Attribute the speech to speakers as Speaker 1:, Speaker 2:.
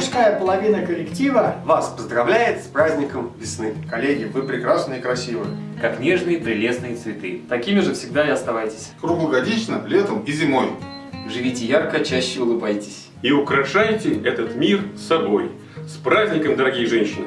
Speaker 1: Мужская половина коллектива
Speaker 2: Вас поздравляет с праздником весны.
Speaker 3: Коллеги, вы прекрасны и красивы.
Speaker 4: как нежные прелестные цветы. Такими же всегда и оставайтесь.
Speaker 5: Круглогодично, летом и зимой.
Speaker 4: Живите ярко, чаще улыбайтесь.
Speaker 6: И украшайте этот мир собой. С праздником, дорогие женщины!